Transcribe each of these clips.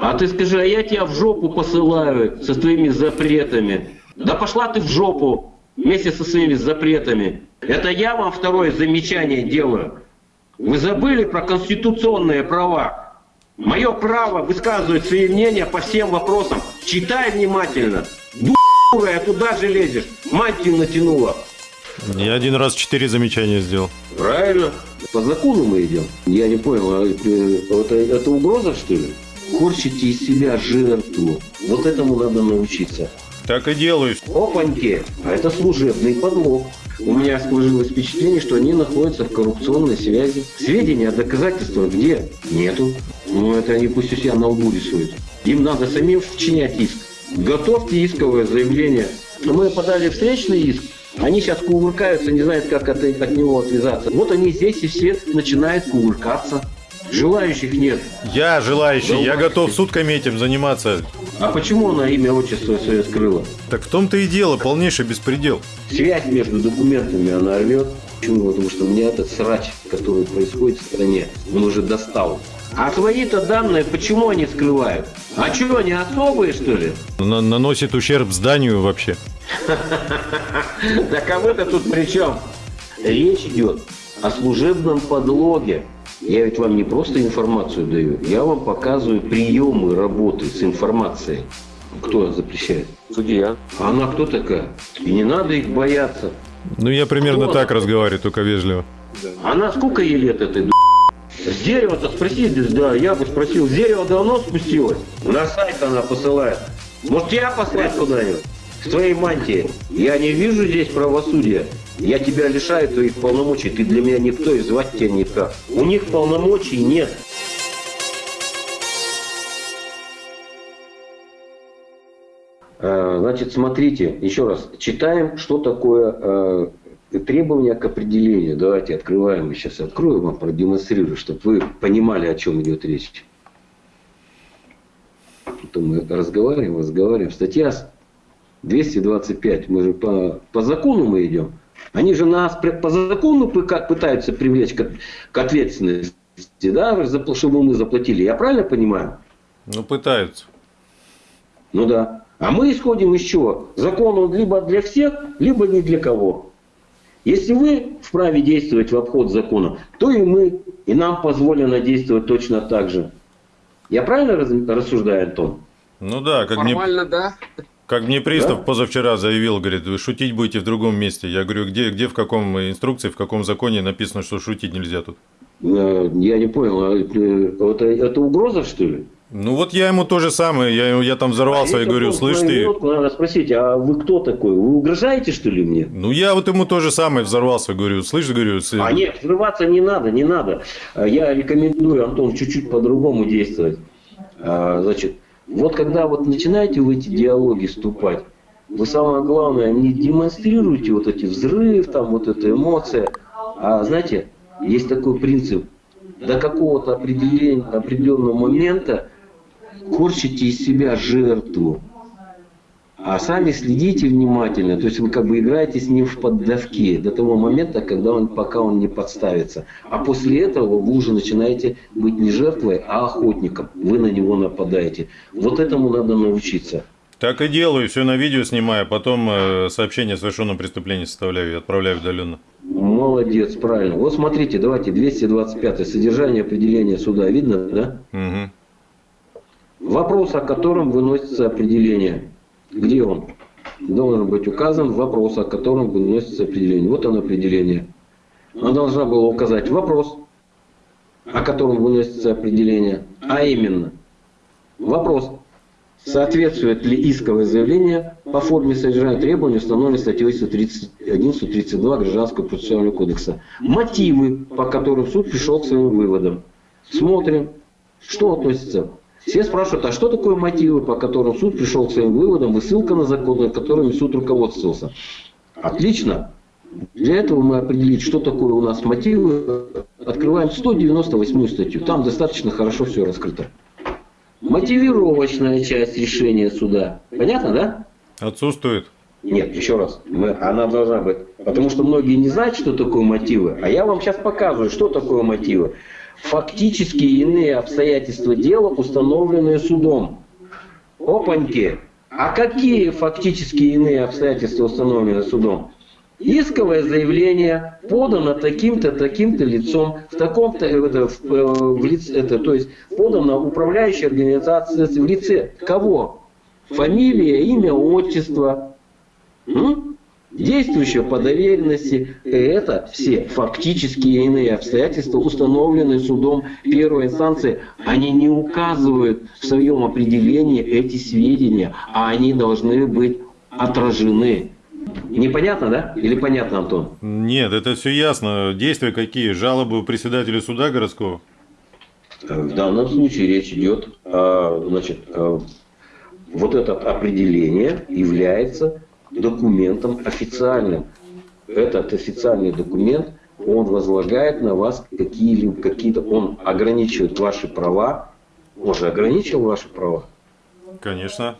А ты скажи, а я тебя в жопу посылаю со своими запретами. Да пошла ты в жопу вместе со своими запретами. Это я вам второе замечание делаю. Вы забыли про конституционные права. Мое право высказывать свои мнения по всем вопросам. Читай внимательно. Дура, туда же лезешь. Мантию натянула. Я один раз четыре замечания сделал. Правильно. По закону мы идем. Я не понял, а это, это угроза, что ли? Корчите из себя жертву. Вот этому надо научиться. Так и делаю. Опаньки, а это служебный подлог. У меня сложилось впечатление, что они находятся в коррупционной связи. Сведения о доказательствах где? Нету. Ну, это они пусть у себя на лбу рисуют. Им надо самим вчинять иск. Готовьте исковое заявление. Мы подали встречный иск. Они сейчас кувыркаются, не знают, как от, от него отвязаться. Вот они здесь и все начинают кувыркаться. Желающих нет. Я желающий, да я готов сутками этим заниматься. А почему она имя, отчество свое скрыла? Так в том-то и дело, полнейший беспредел. Связь между документами она рвет. Почему? Потому что меня этот срач, который происходит в стране, он уже достал. А свои-то данные, почему они скрывают? А что, они особые, что ли? На наносит ущерб зданию вообще. Да кого-то тут при чем? Речь идет о служебном подлоге. Я ведь вам не просто информацию даю, я вам показываю приемы работы с информацией. Кто запрещает? Судья. А она кто такая? И не надо их бояться. Ну, я примерно кто так она? разговариваю, только вежливо. Она сколько ей лет этой с дерева-то спроси, да, я бы спросил, с дерева давно спустилась? На сайт она посылает. Может, я послать куда-нибудь? С твоей мантией. Я не вижу здесь правосудия. Я тебя лишаю твоих полномочий, ты для меня никто и звать тебя никак. У них полномочий нет. А, значит, смотрите, еще раз, читаем, что такое а, требования к определению. Давайте открываем, сейчас открою вам, продемонстрирую, чтобы вы понимали, о чем идет речь. Потом мы разговариваем, разговариваем. Статья 225, мы же по, по закону мы идем. Они же нас по закону пытаются привлечь к, к ответственности, да, чтобы мы заплатили. Я правильно понимаю? Ну, пытаются. Ну да. А мы исходим из чего? Закон он либо для всех, либо не для кого. Если вы вправе действовать в обход закона, то и мы, и нам позволено действовать точно так же. Я правильно рассуждаю, Антон? Ну да, как Формально, мне... да. Как мне пристав да? позавчера заявил, говорит, вы шутить будете в другом месте. Я говорю, где, где в каком инструкции, в каком законе написано, что шутить нельзя тут? Э, я не понял, а это, это угроза, что ли? Ну вот я ему то же самое, я, я там взорвался а и говорю, слышь ты... Минутку, надо спросить, а вы кто такой? Вы угрожаете что ли мне? Ну я вот ему то же самое взорвался, говорю, слышь, говорю... С... А нет, взрываться не надо, не надо. Я рекомендую, Антон, чуть-чуть по-другому действовать. А, значит, вот когда вот начинаете в эти диалоги вступать, вы самое главное, не демонстрируйте вот эти взрыв, там вот эта эмоция. А знаете, есть такой принцип. До какого-то определенного момента корчите из себя жертву. А сами следите внимательно, то есть вы как бы играете с ним в поддавки до того момента, когда он, пока он не подставится. А после этого вы уже начинаете быть не жертвой, а охотником. Вы на него нападаете. Вот этому надо научиться. Так и делаю, все на видео снимаю, потом э, сообщение о совершенном преступлении составляю и отправляю удаленно. Молодец, правильно. Вот смотрите, давайте 225 содержание определения суда видно, да? Угу. Вопрос, о котором выносится определение. Где он? Должен быть указан вопрос, о котором выносится определение. Вот оно определение. Она должна была указать вопрос, о котором выносится определение, а именно вопрос, соответствует ли исковое заявление по форме содержания требований, установленной статьей 131-132 Гражданского процессуального кодекса. Мотивы, по которым суд пришел к своим выводам. Смотрим, что относится все спрашивают, а что такое мотивы, по которым суд пришел к своим выводам и ссылка на законы, которыми суд руководствовался. Отлично. Для этого мы определить, что такое у нас мотивы, открываем 198 статью. Там достаточно хорошо все раскрыто. Мотивировочная часть решения суда. Понятно, да? Отсутствует. Нет, еще раз, мы, она должна быть. Потому что многие не знают, что такое мотивы. А я вам сейчас показываю, что такое мотивы. Фактические иные обстоятельства дела, установленные судом. Опаньки! А какие фактические иные обстоятельства установлены судом? Исковое заявление подано таким-то, таким-то лицом, в таком-то, э, это, в, э, в лице, это, то есть подано управляющей организации в лице кого? Фамилия, имя, отчество. М? Действующее по доверенности, это все фактические иные обстоятельства, установленные судом первой инстанции, они не указывают в своем определении эти сведения, а они должны быть отражены. Непонятно, да? Или понятно, Антон? Нет, это все ясно. Действия какие? Жалобы у председателя суда городского? В данном случае речь идет, значит, вот это определение является документом официальным. Этот официальный документ, он возлагает на вас какие-либо, какие-то, он ограничивает ваши права. Он же ограничил ваши права. Конечно.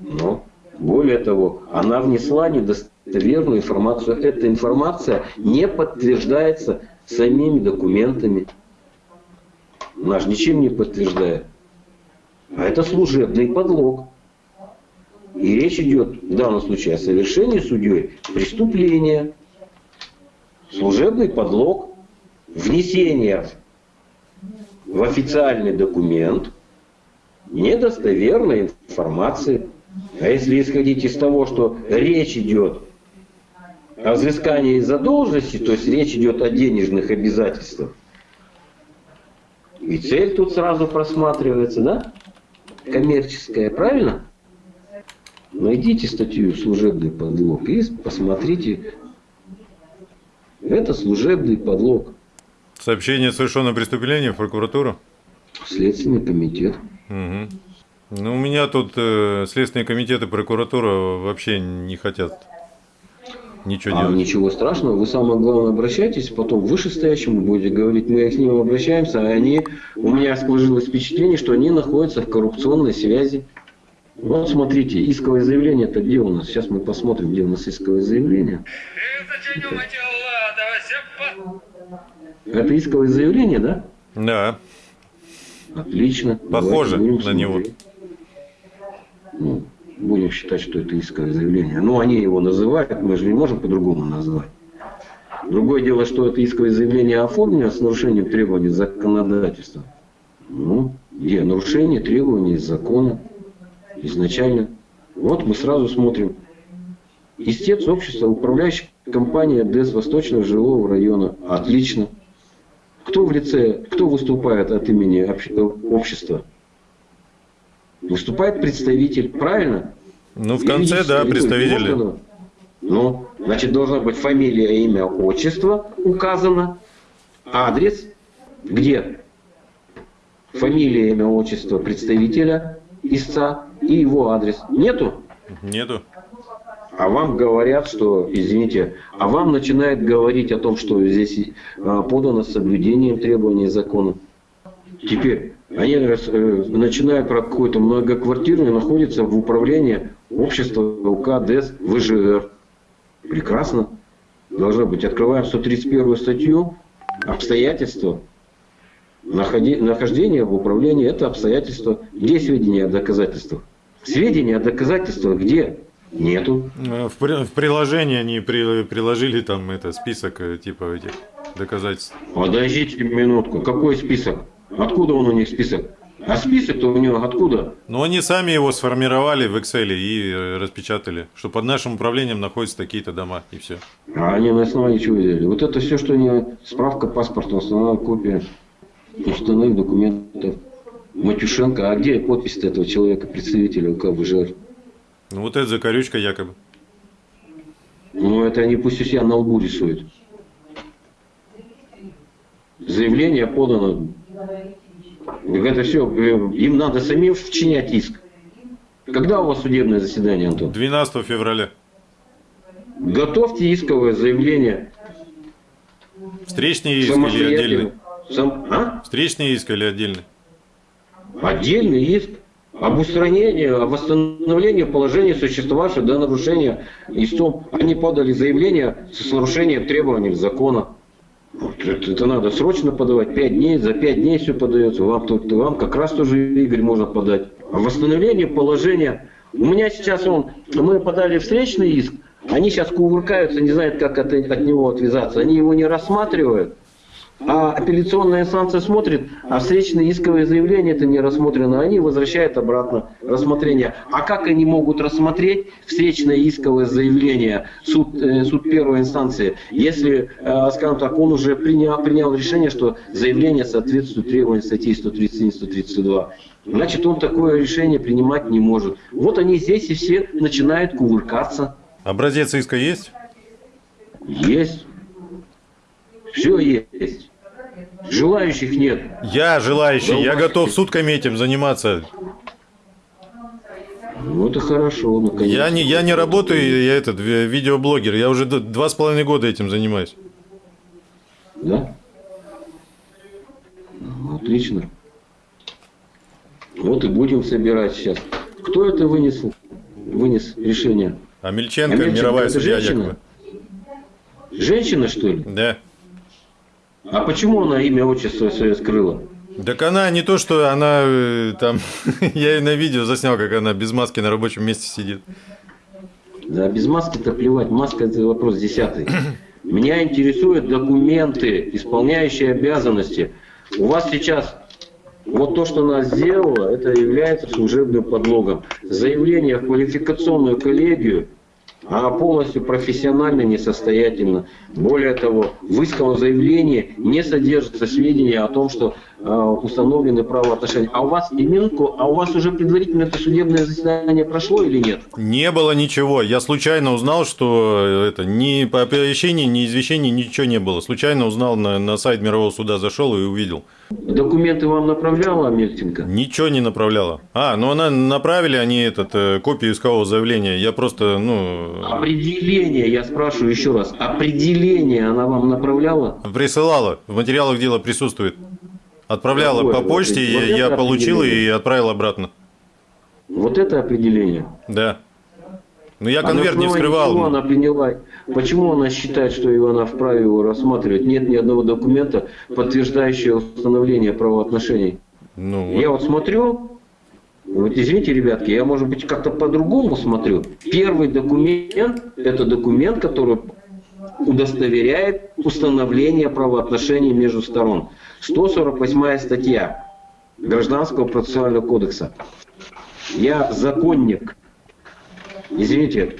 Но, более того, она внесла недостоверную информацию. Эта информация не подтверждается самими документами. Наш ничем не подтверждает. А это служебный подлог. И речь идет в данном случае о совершении судьей преступления, служебный подлог, внесение в официальный документ недостоверной информации. А если исходить из того, что речь идет о взыскании задолженности, то есть речь идет о денежных обязательствах, и цель тут сразу просматривается, да? Коммерческая, правильно? Найдите статью «Служебный подлог» и посмотрите. Это служебный подлог. Сообщение о совершенном преступлении в прокуратуру? Следственный комитет. Угу. Ну, у меня тут э, Следственный комитет и прокуратура вообще не хотят ничего а, делать. Ничего страшного. Вы самое главное обращайтесь, потом вышестоящему будете говорить, мы к ним обращаемся, а они, у меня сложилось впечатление, что они находятся в коррупционной связи. Вот смотрите, исковое заявление это где у нас? Сейчас мы посмотрим, где у нас исковое заявление. Это исковое заявление, да? Да. Отлично. Похоже на него. Ну, будем считать, что это исковое заявление. Ну, они его называют, мы же не можем по-другому назвать. Другое дело, что это исковое заявление оформлено с нарушением требований законодательства. Ну, где нарушение требований закона изначально. Вот мы сразу смотрим. Истец общества, управляющая компания ДЭС Восточного жилого района. Отлично. Кто в лице, кто выступает от имени общества? Выступает представитель, правильно? Ну, в конце, да, представители. Ну, значит, должна быть фамилия, имя, отчество указано. Адрес. Где? Фамилия, имя, отчество представителя истца и его адрес. Нету? Нету. А вам говорят, что, извините, а вам начинает говорить о том, что здесь а, подано с соблюдением требований закона. Теперь они э, начинают про какую-то многоквартирную, находится в управлении общества УК ДЭС ВЖР. Прекрасно. Должно быть. Открываем 131 статью. Обстоятельства нахождение в управлении – это обстоятельства. Где сведения о доказательствах? Сведения о доказательствах где? Нету. В, в приложении они при, приложили там это список э, типа этих доказательств. Подождите минутку. Какой список? Откуда он у них список? А список-то у него откуда? Ну, они сами его сформировали в Excel и э, распечатали, что под нашим управлением находятся такие-то дома, и все. А они на основании чего взяли? Вот это все, что они... Справка паспорта, основная копия установить документов. Матюшенко, а где подпись этого человека, представителя УК ВЖР? Ну вот это закорючка якобы. Ну это они пусть у себя на лбу рисуют. Заявление подано. Это все, э, им надо самим вчинять иск. Когда у вас судебное заседание, Антон? 12 февраля. Готовьте исковое заявление. Встречный иск или отдельный? Сам, а? Встречный иск или отдельный? Отдельный иск об устранении, о восстановлении положения существовавшего до нарушения истом. Они подали заявление с нарушением требований закона. Это, это надо срочно подавать, 5 дней, за 5 дней все подается. Вам, тут, вам как раз тоже, Игорь, можно подать. Восстановление положения... У меня сейчас он, мы подали встречный иск, они сейчас кувыркаются, не знают, как от, от него отвязаться. Они его не рассматривают. А апелляционная инстанция смотрит, а встречное исковое заявление это не рассмотрено, они возвращают обратно рассмотрение. А как они могут рассмотреть встречное исковое заявление суд, э, суд первой инстанции, если, э, скажем так, он уже принял, принял решение, что заявление соответствует требованиям статей 137-132. Значит, он такое решение принимать не может. Вот они здесь и все начинают кувыркаться. Образец иска есть? Есть. Все есть. Желающих нет. Я желающий, да, я готов сутками этим заниматься. Ну это хорошо, конечно. Я не, я не работаю, я этот видеоблогер, я уже два с половиной года этим занимаюсь. Да? Ну, отлично. Вот и будем собирать сейчас. Кто это вынес, вынес решение? Амельченко, Амельченко мировая судья женщина? якобы. Женщина, что ли? Да. А почему она имя, отчество свое скрыла? Так она не то, что она э, там... я ее на видео заснял, как она без маски на рабочем месте сидит. Да, без маски-то плевать. Маска – это вопрос десятый. Меня интересуют документы, исполняющие обязанности. У вас сейчас вот то, что она сделала, это является служебным подлогом. Заявление в квалификационную коллегию – а полностью профессионально несостоятельно. Более того, в исковом заявлении не содержится сведения о том, что установлены правоотношения. А у вас именку, а у вас уже предварительно это судебное заседание прошло или нет? Не было ничего. Я случайно узнал, что это ни по оповещению, ни извещений ничего не было. Случайно узнал на, на сайт Мирового суда, зашел и увидел. Документы вам направляла Мельченко? Ничего не направляла. А, ну она направили они этот э, копию искового заявления. Я просто, ну. Определение, я спрашиваю еще раз. Определение она вам направляла? Присылала. В материалах дела присутствует. Отправляла Какое? по почте, вот я, я получил и отправил обратно. Вот это определение? Да. Ну я конверт а не вскрывал. Почему она приняла? Почему она считает, что его она вправе его рассматривать? Нет ни одного документа, подтверждающего установление правоотношений. Ну, вот. Я вот смотрю, вот извините, ребятки, я, может быть, как-то по-другому смотрю. Первый документ – это документ, который удостоверяет установление правоотношений между сторон. 148 статья Гражданского процессуального кодекса. Я законник извините,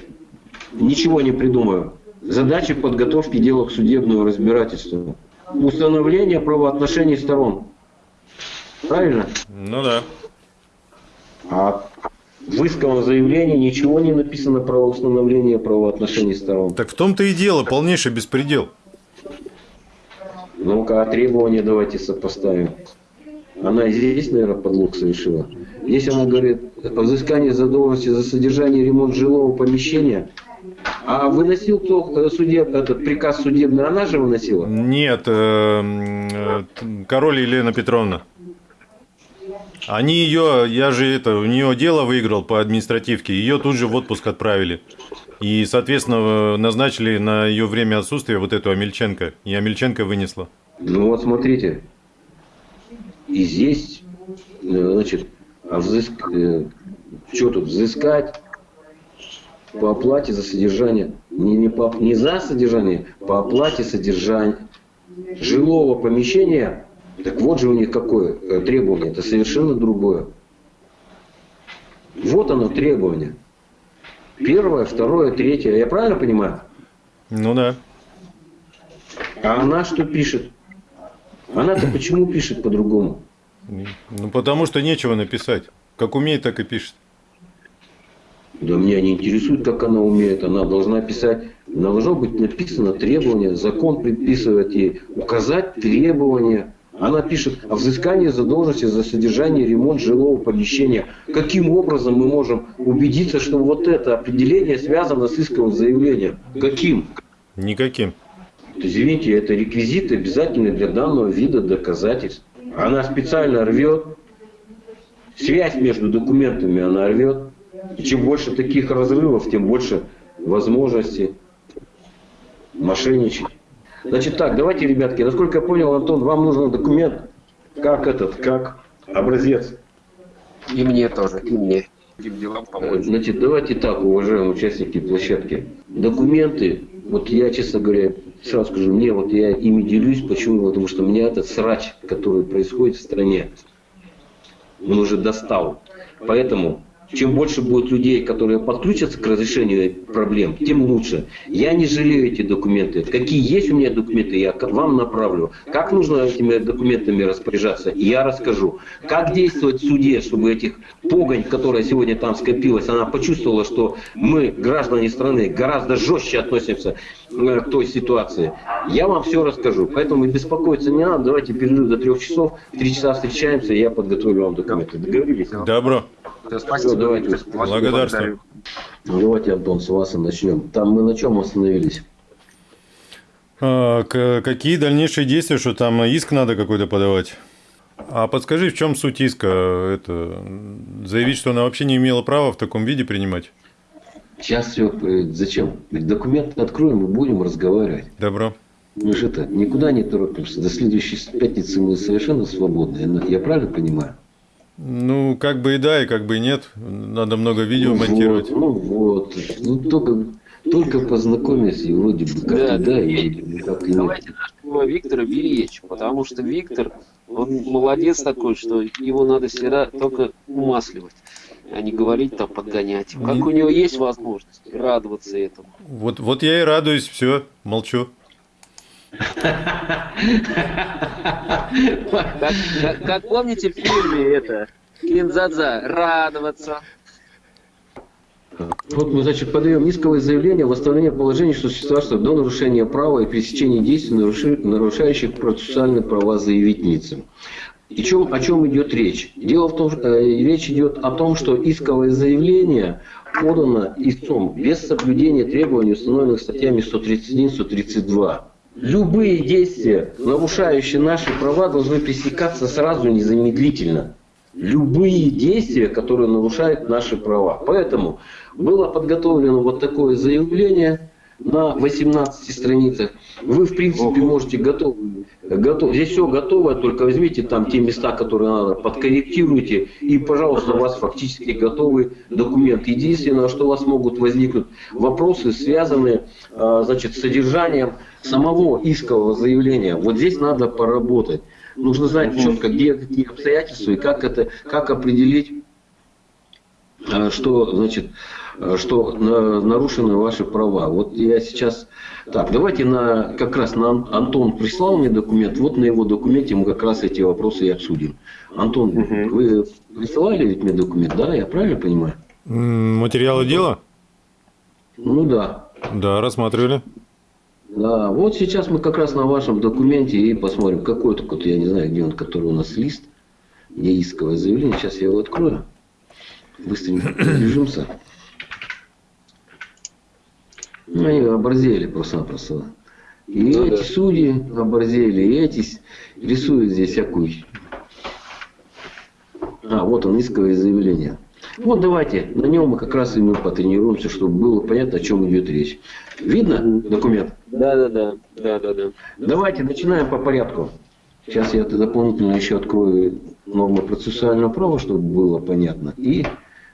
ничего не придумаю. Задача подготовки дела к судебному разбирательству. Установление правоотношений сторон. Правильно? Ну да. А в исковом заявлении ничего не написано про установление правоотношений сторон. Так в том-то и дело, полнейший беспредел. Ну-ка, а требования давайте сопоставим. Она здесь, наверное, подлог совершила. Здесь она говорит о взыскании задолженности за содержание ремонт жилого помещения. А выносил кто э, судеб, этот приказ судебный, она же выносила? Нет, э, э, король Елена Петровна. Они ее, я же это, у нее дело выиграл по административке, ее тут же в отпуск отправили. И, соответственно, назначили на ее время отсутствия вот эту Амельченко. И Амельченко вынесла. Ну вот смотрите, и здесь, э, значит, взыск... Э, что тут, взыскать по оплате за содержание, не, не, по, не за содержание, по оплате содержания жилого помещения, так вот же у них какое э, требование, это совершенно другое. Вот оно требование. Первое, второе, третье. Я правильно понимаю? Ну да. А она что пишет? Она-то почему пишет по-другому? Ну, потому что нечего написать. Как умеет, так и пишет. Да меня не интересует, как она умеет. Она должна писать, должно быть написано требование, закон предписывает ей указать требования. Она пишет о взыскании задолженности за содержание и ремонт жилого помещения. Каким образом мы можем убедиться, что вот это определение связано с исковым заявлением? Каким? Никаким. Извините, это реквизиты обязательны для данного вида доказательств. Она специально рвет. Связь между документами она рвет. И чем больше таких разрывов, тем больше возможностей мошенничать. Значит так, давайте, ребятки, насколько я понял, Антон, вам нужен документ, как этот, как образец. И мне тоже, и мне. делам помочь. Значит, давайте так, уважаемые участники площадки. Документы, вот я, честно говоря, сразу скажу, мне вот я ими делюсь, почему? Потому что меня этот срач, который происходит в стране, он уже достал. Поэтому чем больше будет людей, которые подключатся к разрешению проблем, тем лучше. Я не жалею эти документы. Какие есть у меня документы, я вам направлю. Как нужно этими документами распоряжаться, я расскажу. Как действовать в суде, чтобы этих погонь, которая сегодня там скопилась, она почувствовала, что мы, граждане страны, гораздо жестче относимся э, к той ситуации. Я вам все расскажу. Поэтому беспокоиться не надо. Давайте перерыв до трех часов. В три часа встречаемся, и я подготовлю вам документы. Договорились? Добро. Спасибо, давайте. Благодарствую. Ну, давайте, Антон, с вас и начнем. Там мы на чем остановились? А, какие дальнейшие действия, что там иск надо какой-то подавать? А подскажи, в чем суть иска? Это заявить, что она вообще не имела права в таком виде принимать? Сейчас все. Зачем? Документы откроем и будем разговаривать. Добро. Мы же это никуда не торопимся. До следующей пятницы мы совершенно свободны. Я правильно понимаю? Ну, как бы и да, и как бы и нет. Надо много видео ну, монтировать. Вот, ну вот. Ну, только, только познакомиться и вроде бы как да, и да, и как и Давайте нашего Виктора беречь, потому что Виктор, он молодец такой, что его надо всегда только умасливать а не говорить там подгонять. Как у него есть возможность радоваться этому. Вот, вот я и радуюсь, все, молчу. Как, помните в фильме это Кинзадза «Радоваться». Вот мы, значит, подаем исковое заявление о восстановлении положения существовавшего до нарушения права и пресечения действий, нарушающих процессуальные права заявительницы. И чем, о чем идет речь? Дело в том, что э, речь идет о том, что исковое заявление подано истцом без соблюдения требований, установленных статьями 131-132. Любые действия, нарушающие наши права, должны пресекаться сразу незамедлительно. Любые действия, которые нарушают наши права. Поэтому было подготовлено вот такое заявление на 18 страницах. Вы, в принципе, можете готов, готов, здесь все готово, только возьмите там те места, которые надо, подкорректируйте, и, пожалуйста, у вас фактически готовый документ. Единственное, что у вас могут возникнуть вопросы, связанные а, значит, с содержанием самого искового заявления. Вот здесь надо поработать. Нужно знать четко, где какие обстоятельства и как это, как определить, а, что, значит, что нарушены ваши права. Вот я сейчас так, давайте на, как раз на Антон прислал мне документ, вот на его документе мы как раз эти вопросы и обсудим. Антон, угу. вы присылали ведь мне документ, да, я правильно понимаю? Материалы дела? Ну да. Да, рассматривали. Да, вот сейчас мы как раз на вашем документе и посмотрим, какой только, я не знаю, где он, который у нас лист, где исковое заявление. Сейчас я его открою. Быстренько пробежимся. Ну, они оборзели просто-напросто. И ну, эти да. судьи оборзели, и эти рисуют здесь всякую. А, вот он, исковое заявление. Вот давайте, на нем мы как раз и мы потренируемся, чтобы было понятно, о чем идет речь. Видно документ? Да, да, да, да, да, да. Давайте начинаем по порядку. Сейчас я дополнительно еще открою нормы процессуального права, чтобы было понятно. И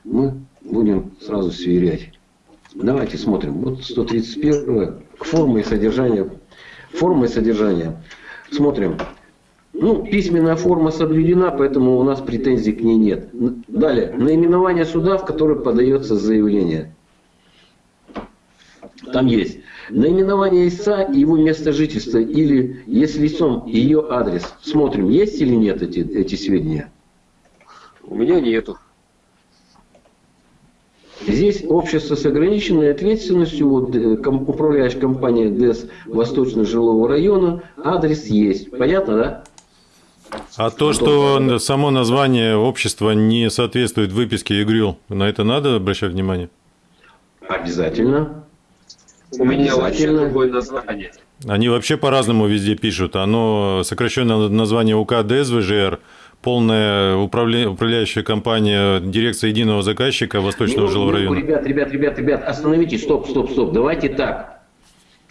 мы будем сразу сверять. Давайте смотрим. Вот 131 форма и содержание. Форма и содержание. Смотрим. Ну, письменная форма соблюдена, поэтому у нас претензий к ней нет. Далее. Наименование суда, в которое подается заявление. Там есть наименование истца и его место жительства, или, если лицом, ее адрес. Смотрим, есть или нет эти, эти сведения. У меня нету. Здесь общество с ограниченной ответственностью, вот, э, управляющая компания ДЭС Восточно-жилого района, адрес есть. Понятно, да? А то, что само название общества не соответствует выписке ИГРЮЛ, на это надо обращать внимание? Обязательно. У меня вообще другое название. Они вообще по-разному везде пишут. Оно сокращенное название УК ДСВЖР – полная управля... управляющая компания, дирекция единого заказчика Восточного жилого района. Ребят, ребят, ребят, ребят, остановитесь, стоп, стоп, стоп. Давайте так.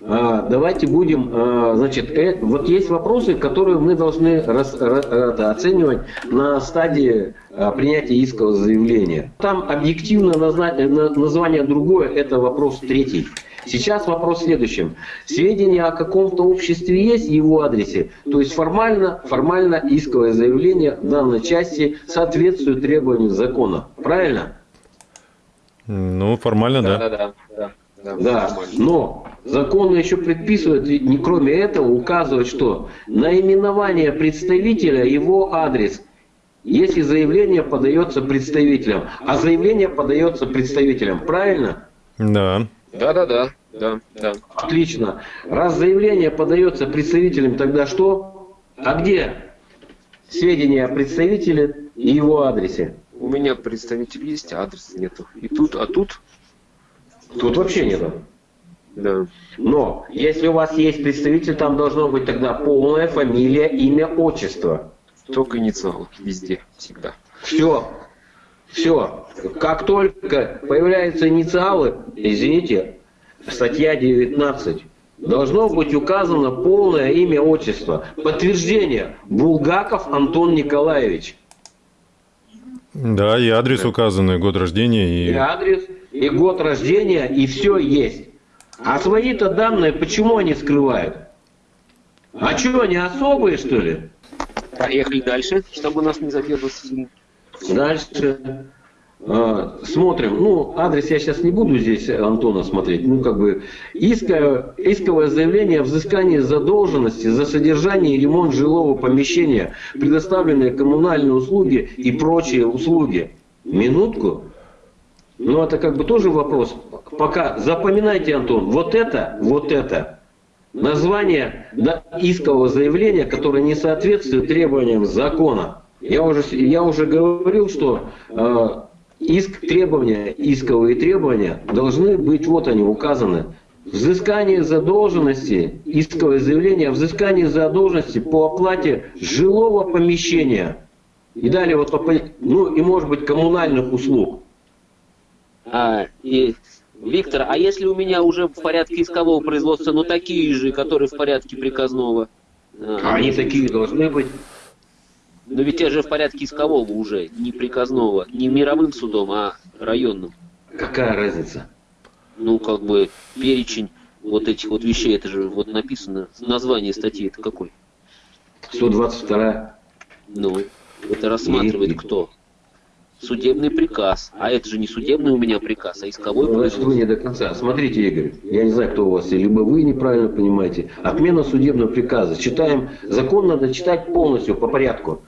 а, давайте будем, а, значит, э, вот есть вопросы, которые мы должны рас, это, оценивать на стадии а, принятия искового заявления. Там объективно название другое, это вопрос третий. Сейчас вопрос в следующем. Сведения о каком-то обществе есть в его адресе, то есть формально, формально исковое заявление в данной части соответствует требованиям закона. Правильно? Ну, формально, да. Да, да, да. Да, да. но закон еще предписывает, не кроме этого, указывает, что наименование представителя, его адрес, если заявление подается представителям, а заявление подается представителям, правильно? Да. Да, да, да, да, да. Отлично. Раз заявление подается представителям, тогда что? А где сведения о представителе и его адресе? У меня представитель есть, а адреса нету. И тут, а тут? Тут вообще нету. Да. Но если у вас есть представитель, там должно быть тогда полная фамилия, имя, отчество. Только инициалы везде, всегда. Все. Все. Как только появляются инициалы, извините, статья 19, должно быть указано полное имя, отчество. Подтверждение. Булгаков Антон Николаевич. Да, и адрес указанный, год рождения. И... и адрес, и год рождения, и все есть. А свои-то данные почему они скрывают? А что, они особые, что ли? Поехали дальше, чтобы нас не задерживать Дальше. А, смотрим. Ну, адрес я сейчас не буду здесь Антона смотреть. Ну, как бы исковое, исковое заявление о взыскании задолженности за содержание и ремонт жилого помещения, предоставленные коммунальные услуги и прочие услуги. Минутку. Ну, это как бы тоже вопрос. Пока запоминайте, Антон, вот это, вот это название искового заявления, которое не соответствует требованиям закона. Я уже, я уже говорил, что э, иск, требования, исковые требования должны быть, вот они указаны. Взыскание задолженности, исковое заявление о взыскании задолженности по оплате жилого помещения. И далее вот, ну и может быть коммунальных услуг. А, и, Виктор, а если у меня уже в порядке искового производства, но такие же, которые в порядке приказного? А, они такие должны быть. Но ведь те же в порядке искового уже, не приказного, не мировым судом, а районным. Какая разница? Ну, как бы перечень вот этих вот вещей, это же вот написано, название статьи это какой? 122. Ну, это рассматривает И... кто? Судебный приказ. А это же не судебный у меня приказ, а исковой ну, Значит, вы не до конца. Смотрите, Игорь, я не знаю, кто у вас, либо вы неправильно понимаете. Отмена судебного приказа. Читаем, закон надо читать полностью, по порядку.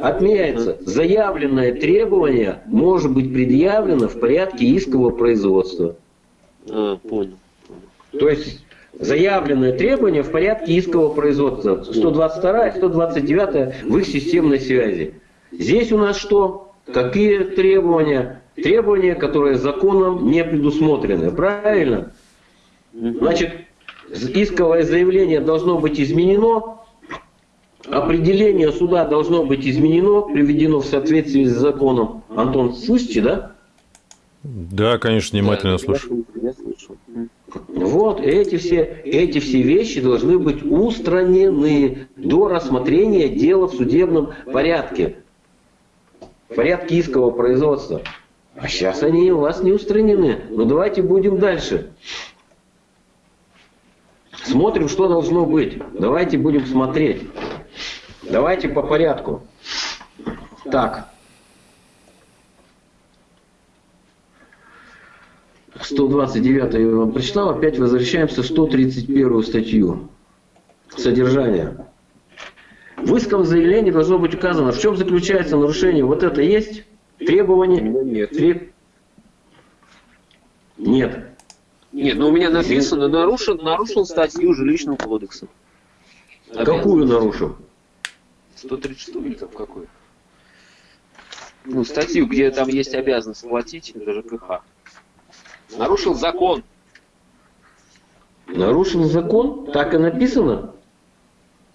Отменяется. Заявленное требование может быть предъявлено в порядке искового производства. А, понял. То есть заявленное требование в порядке искового производства. 122 и 129 в их системной связи. Здесь у нас что? Какие требования? Требования, которые законом не предусмотрены. Правильно? Значит, исковое заявление должно быть изменено Определение суда должно быть изменено, приведено в соответствии с законом. Антон, слышите, да? Да, конечно, внимательно да, слушаю. Вот эти все, эти все вещи должны быть устранены до рассмотрения дела в судебном порядке. В порядке искового производства. А сейчас они у вас не устранены. Но давайте будем дальше. Смотрим, что должно быть. Давайте будем смотреть. Давайте по порядку. Так. 129 я вам прочитал, опять возвращаемся в 131 статью. Содержание. В исковом заявлении должно быть указано, в чем заключается нарушение. Вот это есть требование? Нет. Треб... Нет. Нет, но у меня написано, нарушил, нарушил статью жилищного кодекса. Какую нарушил? 136 или там какой? Ну, статью, где там есть обязанность платить, это ЖКХ. Нарушил закон. Нарушил закон? Так и написано?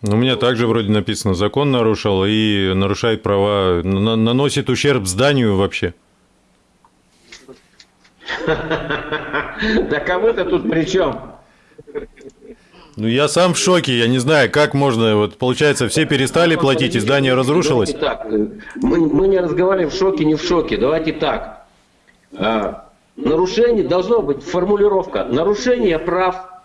Ну, у меня также вроде написано, закон нарушил и нарушает права, наносит ущерб зданию вообще. Так а вы-то тут при чем? Ну, я сам в шоке, я не знаю, как можно, вот, получается, все перестали платить, и здание разрушилось? Давайте так, э, мы, мы не разговариваем в шоке, не в шоке, давайте так. А, нарушение, должно быть формулировка, нарушение прав,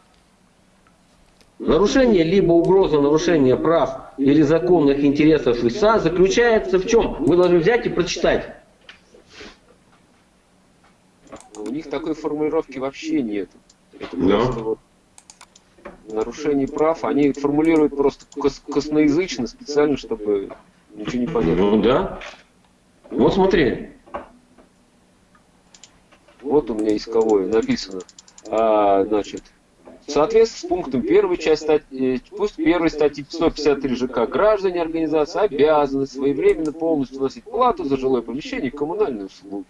нарушение либо угроза нарушения прав или законных интересов ИСА заключается в чем? Вы должны взять и прочитать. У них такой формулировки вообще нет. Это просто вот нарушений прав, они формулируют просто кос косноязычно, специально, чтобы ничего не понятно. Ну да. Вот смотри. Вот у меня исковое написано. А, значит, в соответствии с пунктом первой части статьи, э, пусть первой статьи 153 ЖК граждане организации обязаны своевременно полностью вносить плату за жилое помещение и коммунальные услуги.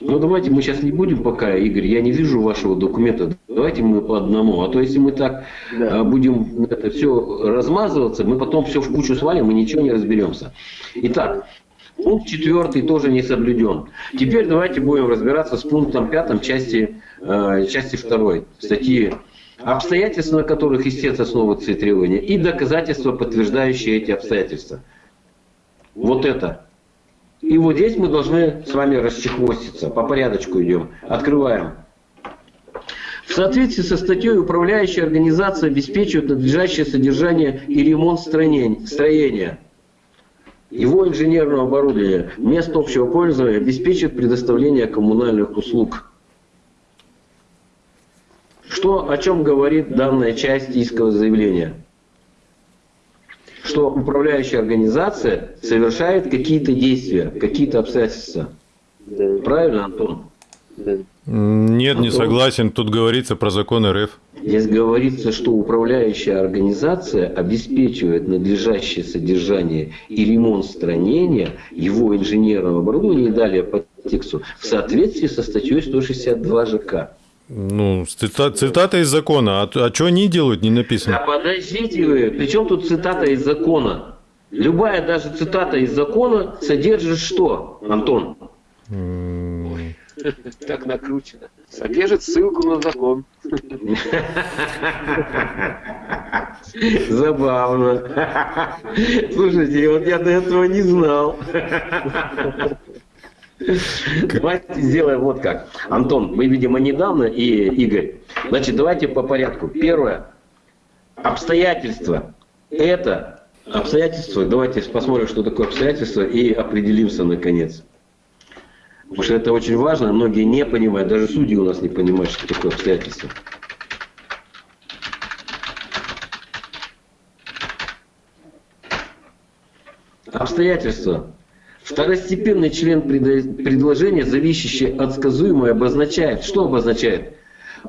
Ну давайте мы сейчас не будем пока, Игорь, я не вижу вашего документа. Давайте мы по одному. А то если мы так да. А, будем это все размазываться, мы потом все в кучу свалим и ничего не разберемся. Итак, пункт четвертый тоже не соблюден. Теперь давайте будем разбираться с пунктом пятым части, э, части второй статьи обстоятельства, на которых истец основывается требования, и доказательства, подтверждающие эти обстоятельства. Вот это и вот здесь мы должны с вами расчехвоститься. По порядочку идем. Открываем. В соответствии со статьей управляющая организация обеспечивает надлежащее содержание и ремонт строения. Его инженерного оборудования, мест общего пользования обеспечивает предоставление коммунальных услуг. Что, о чем говорит данная часть искового заявления? Что управляющая организация совершает какие-то действия, какие-то обстоятельства. Да. Правильно, Антон? Да. Нет, не согласен. Тут говорится про закон РФ. Здесь говорится, что управляющая организация обеспечивает надлежащее содержание и ремонт строения его инженерного оборудования и далее по тексту в соответствии со статьей 162 ЖК. Ну, цита, цитата из закона. А, а что они делают, не написано. Да подождите вы, при чем тут цитата из закона? Любая даже цитата из закона содержит что, Антон? Так накручено. Содержит ссылку на закон. Забавно. Слушайте, вот я до этого не знал. Давайте сделаем вот как. Антон, мы, видимо, недавно, и Игорь. Значит, давайте по порядку. Первое. Обстоятельства. Это обстоятельства. Давайте посмотрим, что такое обстоятельства, и определимся наконец. Потому что это очень важно. Многие не понимают. Даже судьи у нас не понимают, что такое обстоятельства. Обстоятельства Второстепенный член предложения, зависящий от сказуемой, обозначает. Что обозначает?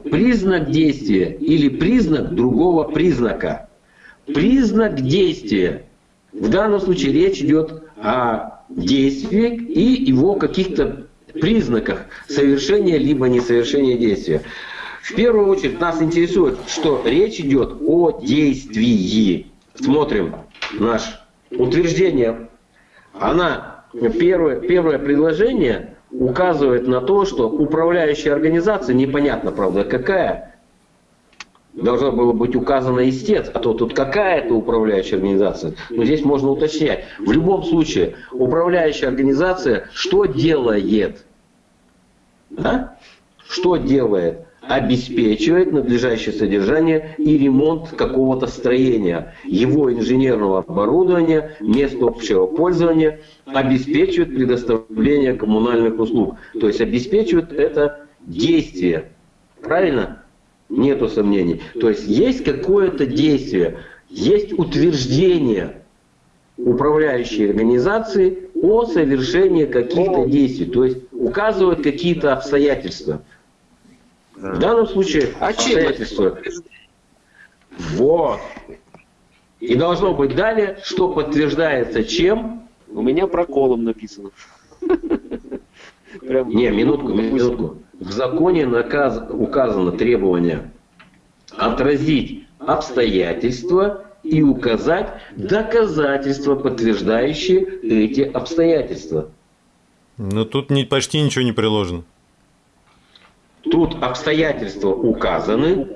Признак действия или признак другого признака. Признак действия. В данном случае речь идет о действии и его каких-то признаках совершения либо несовершения действия. В первую очередь нас интересует, что речь идет о действии. Смотрим наш утверждение. Она первое, первое предложение указывает на то, что управляющая организация, непонятно, правда, какая, должна была быть указана истец, а то тут какая-то управляющая организация. Но здесь можно уточнять. В любом случае, управляющая организация что делает? Да? Что делает? Обеспечивает надлежащее содержание и ремонт какого-то строения, его инженерного оборудования, мест общего пользования, обеспечивает предоставление коммунальных услуг. То есть обеспечивает это действие. Правильно? Нету сомнений. То есть есть какое-то действие, есть утверждение управляющей организации о совершении каких-то действий. То есть указывают какие-то обстоятельства. В данном случае а обстоятельства. Вот. И должно быть далее, что подтверждается чем? У меня проколом написано. Прям Не, минутку, минутку. В законе наказ, указано требование отразить обстоятельства и указать доказательства, подтверждающие эти обстоятельства. Но тут не, почти ничего не приложено. Тут обстоятельства указаны.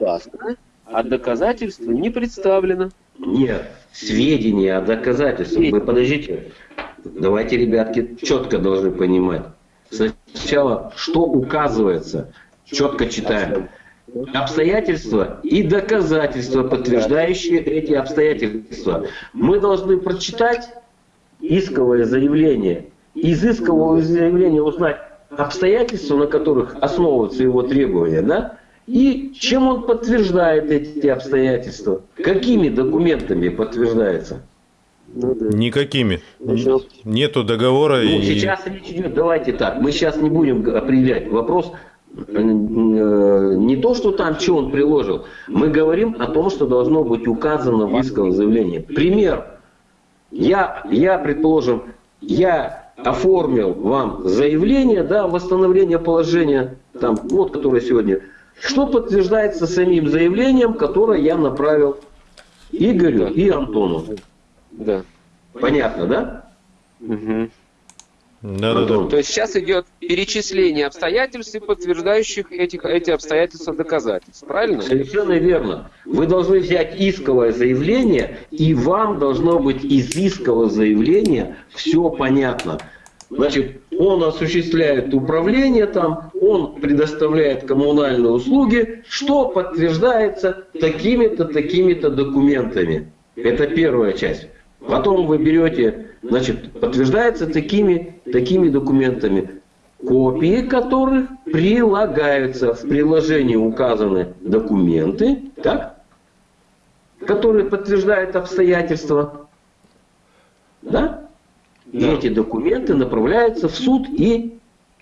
А доказательства не представлено. Нет, сведения о доказательствах. Вы подождите. Давайте, ребятки, четко должны понимать. Сначала, что указывается, четко читаем. Обстоятельства и доказательства, подтверждающие эти обстоятельства. Мы должны прочитать исковое заявление. Из искового заявления узнать обстоятельства, на которых основываются его требования, да? И чем он подтверждает эти обстоятельства? Какими документами подтверждается? Ну, да. Никакими. Ну, Нету договора. Ну, и... Сейчас речь идет, давайте так, мы сейчас не будем определять вопрос, э, не то, что там, что он приложил. Мы говорим о том, что должно быть указано в исковом заявлении. Пример. Я, я, предположим, я оформил вам заявление, да, восстановление положения, там, вот, которое сегодня, что подтверждается самим заявлением, которое я направил Игорю и Антону. Да. Понятно, да? Угу. Да, да, да. То есть сейчас идет перечисление обстоятельств, подтверждающих этих, эти обстоятельства доказательств. Правильно? Совершенно верно. Вы должны взять исковое заявление, и вам должно быть из искового заявления все понятно. Значит, он осуществляет управление там, он предоставляет коммунальные услуги, что подтверждается такими-то, такими-то документами. Это первая часть. Потом вы берете, значит, подтверждается такими, такими документами, копии которых прилагаются в приложении указаны документы, так, которые подтверждают обстоятельства. Да? И эти документы направляются в суд и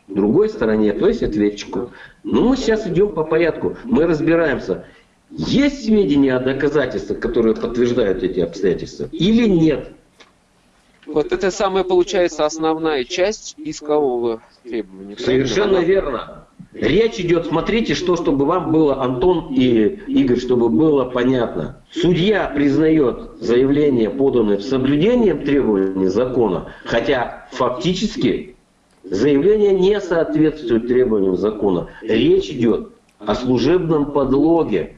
другой стороне, то есть ответчику. Но мы сейчас идем по порядку. Мы разбираемся, есть сведения о доказательствах, которые подтверждают эти обстоятельства, или нет? Вот это самая, получается, основная часть искового требования. Совершенно верно. Речь идет, смотрите, что, чтобы вам было, Антон и Игорь, чтобы было понятно. Судья признает заявление, поданное в соблюдением требований закона, хотя фактически заявление не соответствует требованиям закона. Речь идет о служебном подлоге.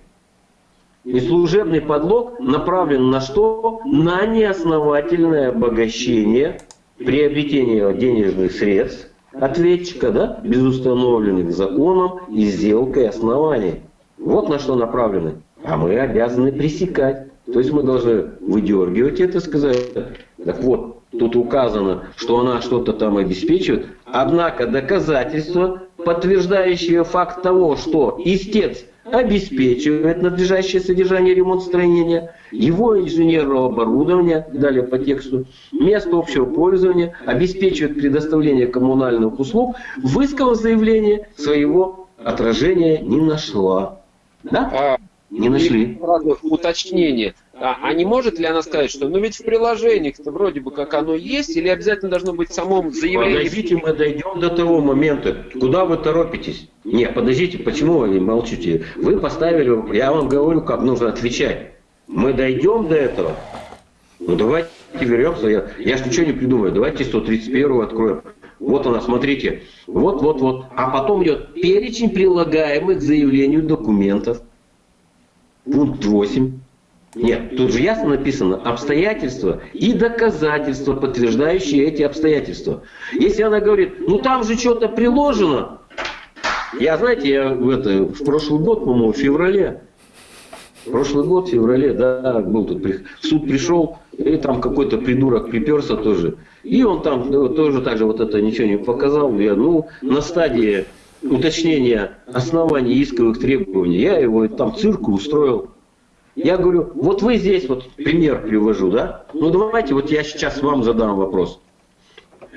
И служебный подлог направлен на что? На неосновательное обогащение, приобретение денежных средств ответчика, да, без установленных законом и сделкой оснований. Вот на что направлены. А мы обязаны пресекать. То есть мы должны выдергивать это, сказать, так вот, тут указано, что она что-то там обеспечивает, однако доказательства, подтверждающие факт того, что истец обеспечивает надлежащее содержание ремонт строения, его инженерного оборудования, далее по тексту, место общего пользования, обеспечивает предоставление коммунальных услуг, в исковом заявлении своего отражения не нашла. Да? А, не нашли. Уточнение. А, а не может ли она сказать, что ну ведь в приложениях-то вроде бы как оно есть, или обязательно должно быть в самом заявлении? Подождите, мы дойдем до того момента. Куда вы торопитесь? Нет, подождите, почему вы не молчите? Вы поставили, я вам говорю, как нужно отвечать. Мы дойдем до этого. Ну давайте вернемся. Я, я же ничего не придумаю. Давайте 131 откроем. Вот она, смотрите. Вот, вот, вот. А потом идет перечень прилагаемых к заявлению документов. Пункт 8. Нет, тут же ясно написано обстоятельства и доказательства, подтверждающие эти обстоятельства. Если она говорит, ну там же что-то приложено. Я, знаете, я в, это, в прошлый год, по-моему, в феврале, прошлый год, в феврале, да, был тут, в суд пришел, и там какой-то придурок приперся тоже. И он там тоже так же вот это ничего не показал. Я, ну, на стадии уточнения оснований исковых требований, я его там цирку устроил. Я говорю, вот вы здесь, вот пример привожу, да? Ну давайте, вот я сейчас вам задам вопрос.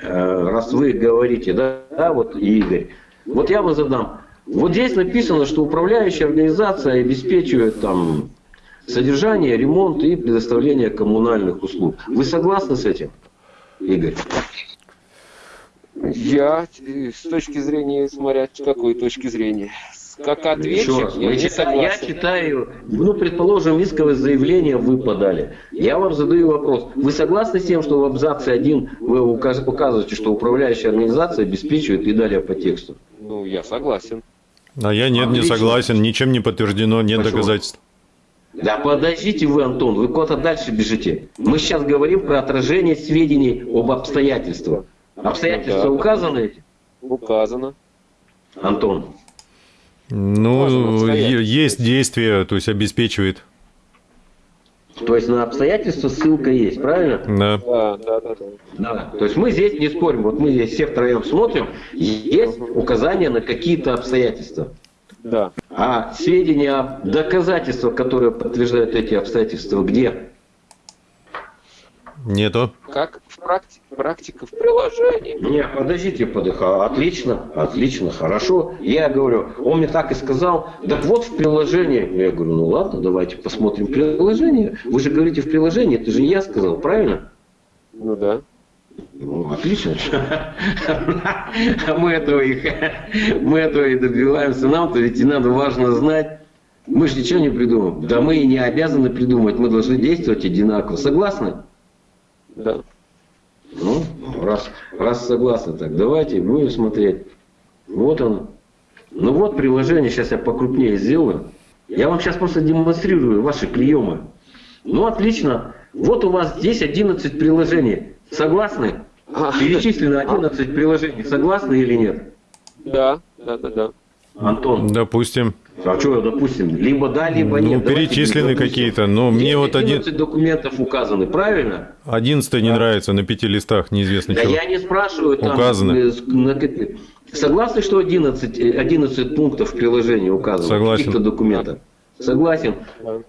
Э, раз вы говорите, да, да, вот Игорь. Вот я вам задам. Вот здесь написано, что управляющая организация обеспечивает там содержание, ремонт и предоставление коммунальных услуг. Вы согласны с этим, Игорь? Я, э, с точки зрения, смотря с какой точки зрения, как ответчик, я не согласен. Я читаю, ну, предположим, исковое заявление вы подали. Я вам задаю вопрос. Вы согласны с тем, что в абзаце 1 вы указываете, что управляющая организация обеспечивает и далее по тексту? Ну, я согласен. А я нет, Отлично. не согласен, ничем не подтверждено, нет Почему? доказательств. Да подождите вы, Антон, вы куда-то дальше бежите. Мы сейчас говорим про отражение сведений об обстоятельствах. Обстоятельства да. указаны эти? Указано. Антон. Ну, есть действие, то есть обеспечивает. То есть на обстоятельства ссылка есть, правильно? Да. Да, да, да. да. То есть мы здесь не спорим, вот мы здесь все втроем смотрим, есть указания на какие-то обстоятельства. Да. А сведения, доказательства, которые подтверждают эти обстоятельства, где? Нету. Как в практике? Практика в приложении. Не, подождите, подыха. Отлично, отлично, хорошо. Я говорю, он мне так и сказал, так вот в приложении. Я говорю, ну ладно, давайте посмотрим приложение. Вы же говорите в приложении, это же я сказал, правильно? Ну да. Ну, отлично. Мы этого, и, мы этого и добиваемся. Нам-то ведь и надо важно знать. Мы же ничего не придумаем. Да мы и не обязаны придумать. Мы должны действовать одинаково. Согласны? Да. Ну, раз, раз согласны так, давайте будем смотреть. Вот оно. Ну вот приложение, сейчас я покрупнее сделаю. Я вам сейчас просто демонстрирую ваши приемы. Ну отлично. Вот у вас здесь 11 приложений. Согласны? А. Перечислено 11 приложений. Согласны или нет? Да, да, да, да. Антон. Допустим. А что, допустим, либо да, либо ну, нет. Ну, перечислены какие-то, но мне вот один... документов указаны, правильно? Одиннадцатый не нравится на пяти листах, неизвестно да чего. я не спрашиваю, там... Указаны. Согласны, что 11, 11 пунктов в приложении указаны? Согласен. Каких-то документах? Согласен.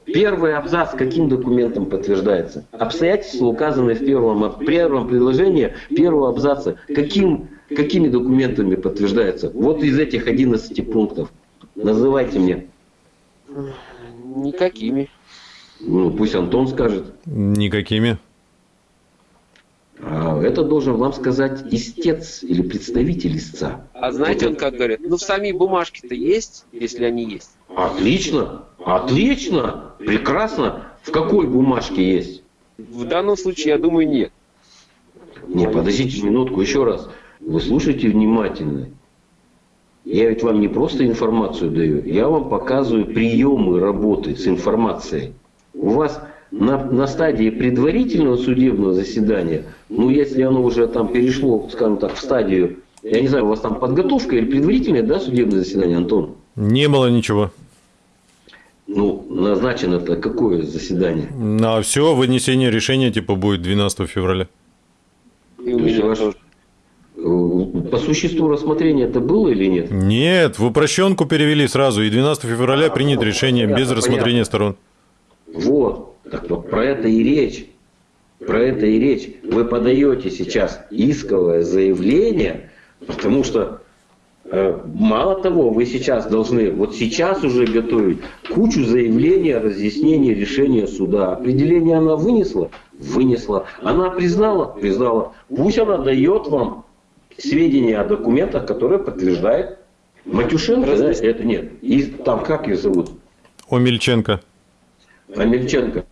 Первый абзац каким документом подтверждается? Обстоятельства указаны в первом, первом предложении первого абзаца. Каким, какими документами подтверждается? Вот из этих 11 пунктов. Называйте мне. Никакими. Ну, пусть Антон скажет. Никакими. А это должен вам сказать истец или представитель истца. А знаете, он как говорит, ну в сами бумажки-то есть, если они есть. Отлично, отлично, прекрасно. В какой бумажке есть? В данном случае, я думаю, нет. Не, подождите минутку, еще раз. Вы слушайте внимательно. Я ведь вам не просто информацию даю, я вам показываю приемы работы с информацией. У вас на, на стадии предварительного судебного заседания, ну если оно уже там перешло, скажем так, в стадию, я не знаю, у вас там подготовка или предварительное, да, судебное заседание, Антон? Не было ничего. Ну, назначено-то какое заседание? На все, вынесение решения типа будет 12 февраля. И у меня ваш, по существу рассмотрения это было или нет? Нет, в упрощенку перевели сразу, и 12 февраля а, принято ну, решение понятно, без рассмотрения понятно. сторон. Вот, так вот про это и речь. Про это и речь. Вы подаете сейчас исковое заявление, потому что э, мало того, вы сейчас должны, вот сейчас уже готовить кучу заявлений о разъяснении решения суда. Определение она вынесла? Вынесла. Она признала? Признала. Пусть она дает вам сведения о документах, которые подтверждают Матюшенко, да, это нет. И там как ее зовут? Омельченко. Омельченко.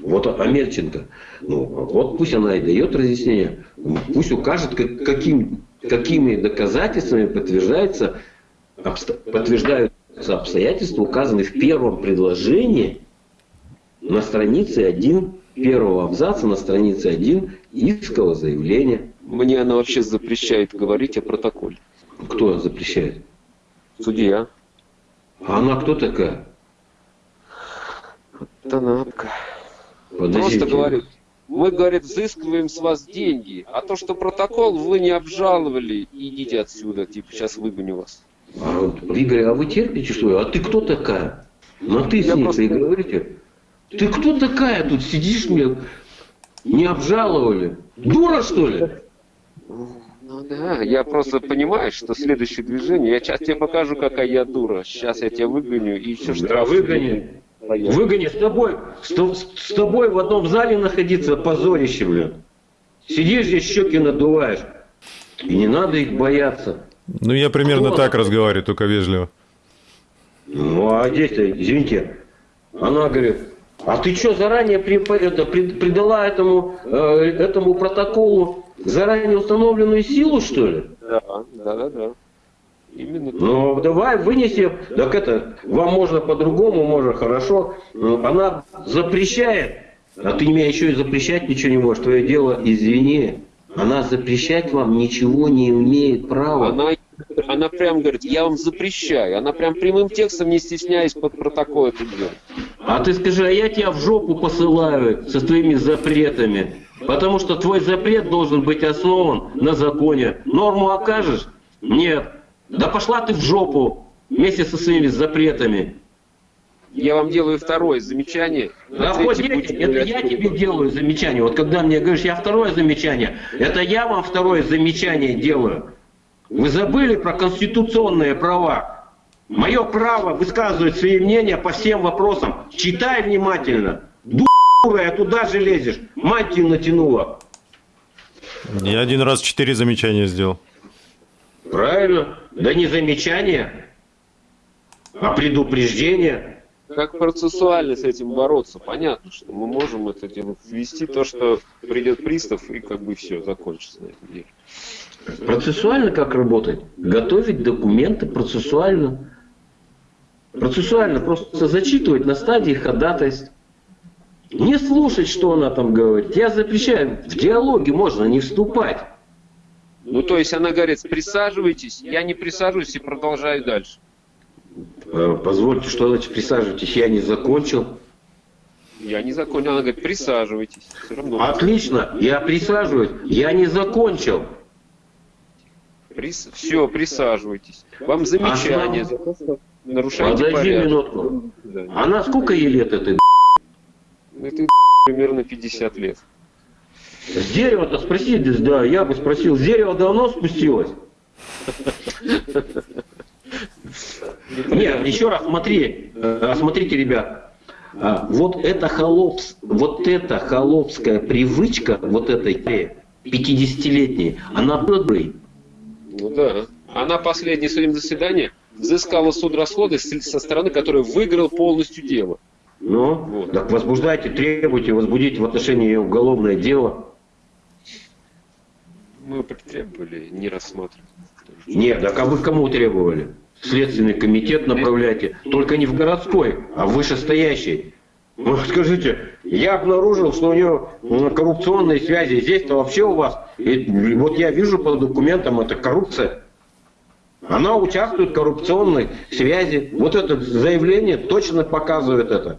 Вот Омельченко. Ну, вот пусть она и дает разъяснение. Пусть укажет, как, каким, какими доказательствами подтверждается, обсто, подтверждаются обстоятельства, указанные в первом предложении на странице 1 первого абзаца, на странице 1 искового заявления. Мне она вообще запрещает говорить о протоколе. Кто запрещает? Судья. А она кто такая? Танапка. Просто говорит, мы, говорит, взыскиваем с вас деньги, а то, что протокол вы не обжаловали, идите отсюда, типа, сейчас выгоню вас. А, Игорь, а вы терпите, что ли? А ты кто такая? На ты с ней просто... и говорите. Ты кто такая тут сидишь мне? Не обжаловали? Дура, что ли? Ну да, я просто понимаю, что следующее движение, я сейчас тебе покажу, какая я дура. Сейчас я тебя выгоню и еще штраф. Да, выгони. Выгони с тобой, с, с тобой в одном зале находиться позорище, блин. Сидишь здесь, щеки надуваешь. И не надо их бояться. Ну, я примерно Кто так разговариваю, только вежливо. Ну, а здесь-то, извините, она говорит, а ты что, заранее при, это, придала этому, э, этому протоколу заранее установленную силу, что ли? Да, да, да, да. Именно ну, давай вынесем. Так это, вам можно по-другому, можно хорошо. Она запрещает, а ты мне еще и запрещать ничего не можешь. Твое дело, извини. Она запрещать вам ничего не имеет права. Она, она прям говорит, я вам запрещаю. Она прям прямым текстом, не стесняясь, под протокол это делает. А ты скажи, а я тебя в жопу посылаю со своими запретами. Потому что твой запрет должен быть основан на законе. Норму окажешь? Нет. Да пошла ты в жопу вместе со своими запретами. Я вам делаю второе замечание. Да хоть это я тебе делаю замечание. Вот когда мне говоришь, я второе замечание, это я вам второе замечание делаю. Вы забыли про конституционные права. Мое право высказывать свои мнения по всем вопросам. Читай внимательно. Дура, я туда же лезешь. Мантию натянула. Я один раз четыре замечания сделал. Правильно. Да не замечание, а предупреждение. Как процессуально с этим бороться? Понятно, что мы можем это дело ввести то, что придет пристав и как бы все, закончится на этом деле. Процессуально как работать? Готовить документы процессуально. Процессуально просто зачитывать на стадии ходатайств. Не слушать, что она там говорит. Я запрещаю. В диалоге можно не вступать. Ну, то есть она говорит, присаживайтесь, я не присаживаюсь и продолжаю дальше. Э, позвольте, что значит присаживайтесь, я не закончил. Я не закончил, она говорит, присаживайтесь. Все равно. Отлично, я присаживаюсь, я не закончил. Прис... Все, присаживайтесь. Вам замечание а за то, что нарушаете Подожди порядок. минутку. Да. Она сколько ей лет этой? Это примерно 50 лет. С дерева-то спроси, да, я бы спросил, с дерева давно спустилось? Нет, еще раз смотри, э, смотрите, ребят, а, вот эта холопс, вот эта холопская привычка, вот этой 50-летней, она добрый. Ну да. Она последнее своим заседание взыскала суд расходы со стороны, которая выиграл полностью дело. Ну, вот. так возбуждайте, требуйте, возбудите в отношении ее уголовное дело. Мы требовали не рассматривать. Нет, так а вы кому требовали? Следственный комитет направляйте, только не в городской, а в вышестоящий. Ну, скажите, я обнаружил, что у нее коррупционные связи. Здесь-то вообще у вас, и вот я вижу по документам, это коррупция. Она участвует в коррупционной связи. Вот это заявление точно показывает это.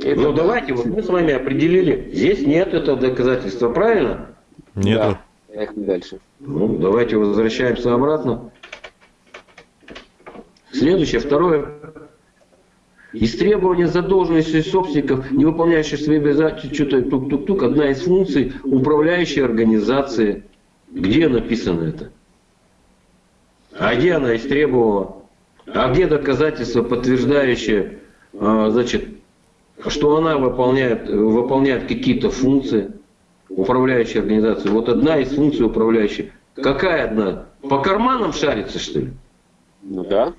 Это ну давайте, вот мы с вами определили, здесь нет этого доказательства, правильно? Нет. Да. Поехали дальше. Ну, давайте возвращаемся обратно. Следующее, второе. Истребование задолженности собственников, не выполняющих свои обязательства, что-то тук-тук-тук, одна из функций управляющей организации. Где написано это? А где она истребовала? А где доказательства, подтверждающие, а, значит, что она выполняет, выполняет какие-то функции управляющей организации. Вот одна из функций управляющей. Какая одна? По карманам шарится, что ли? Ну да.